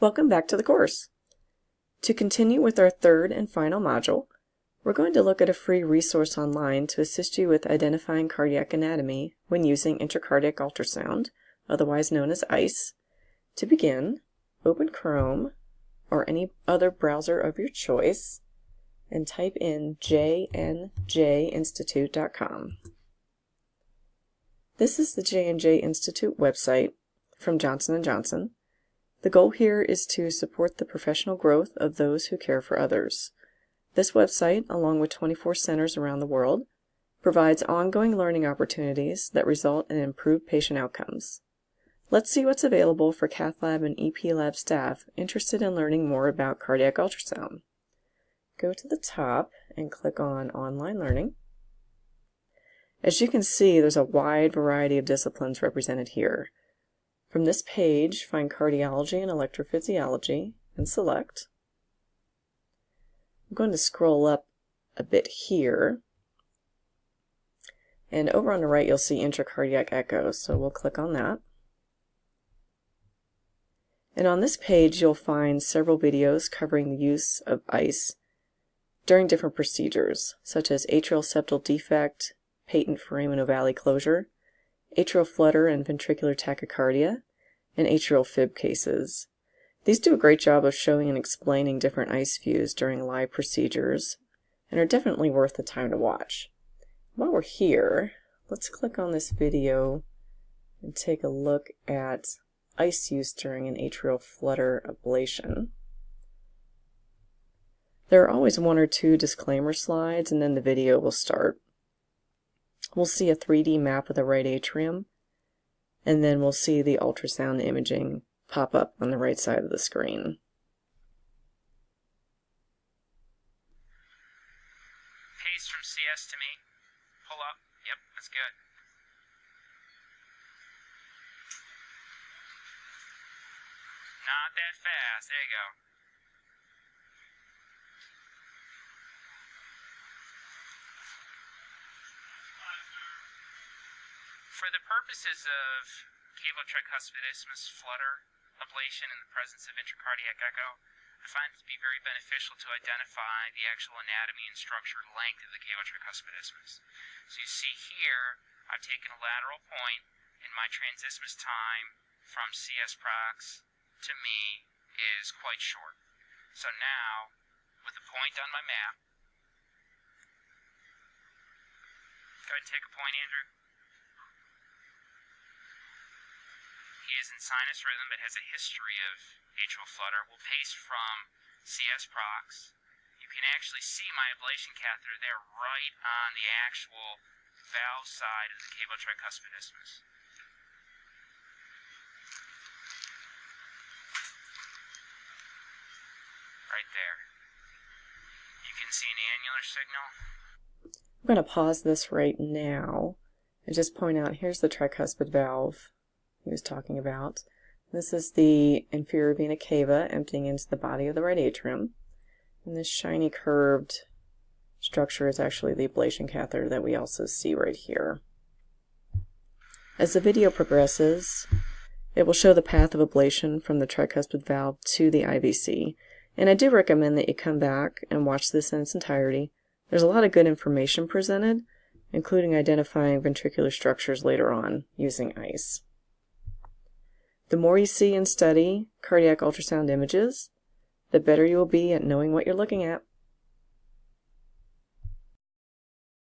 Welcome back to the course. To continue with our third and final module, we're going to look at a free resource online to assist you with identifying cardiac anatomy when using intracardiac ultrasound, otherwise known as ICE. To begin, open Chrome or any other browser of your choice and type in jnjinstitute.com. This is the J&J Institute website from Johnson & Johnson. The goal here is to support the professional growth of those who care for others. This website, along with 24 centers around the world, provides ongoing learning opportunities that result in improved patient outcomes. Let's see what's available for cath lab and EP lab staff interested in learning more about cardiac ultrasound. Go to the top and click on Online Learning. As you can see, there's a wide variety of disciplines represented here. From this page, find Cardiology and Electrophysiology and select. I'm going to scroll up a bit here. And over on the right, you'll see intracardiac echo, so we'll click on that. And on this page, you'll find several videos covering the use of ICE during different procedures, such as atrial septal defect, patent foramen ovale closure, atrial flutter and ventricular tachycardia, and atrial fib cases. These do a great job of showing and explaining different ICE views during live procedures and are definitely worth the time to watch. While we're here, let's click on this video and take a look at ICE use during an atrial flutter ablation. There are always one or two disclaimer slides and then the video will start. We'll see a 3D map of the right atrium and then we'll see the ultrasound imaging pop up on the right side of the screen. Pace from CS to me. Pull up. Yep, that's good. Not that fast. There you go. For the purposes of cavo-tricuspid isthmus flutter ablation in the presence of intracardiac echo, I find it to be very beneficial to identify the actual anatomy and structure length of the cavo-tricuspid isthmus. So you see here, I've taken a lateral point, and my transisthmus time from CS prox to me is quite short. So now, with a point on my map, go ahead and take a point, Andrew. In sinus rhythm but has a history of atrial flutter. We'll pace from CS prox. You can actually see my ablation catheter there right on the actual valve side of the cavo-tricuspid isthmus. Right there. You can see an annular signal. I'm going to pause this right now and just point out here's the tricuspid valve he was talking about. This is the inferior vena cava emptying into the body of the right atrium. And this shiny curved structure is actually the ablation catheter that we also see right here. As the video progresses, it will show the path of ablation from the tricuspid valve to the IVC. And I do recommend that you come back and watch this in its entirety. There's a lot of good information presented, including identifying ventricular structures later on using ICE. The more you see and study cardiac ultrasound images, the better you will be at knowing what you're looking at.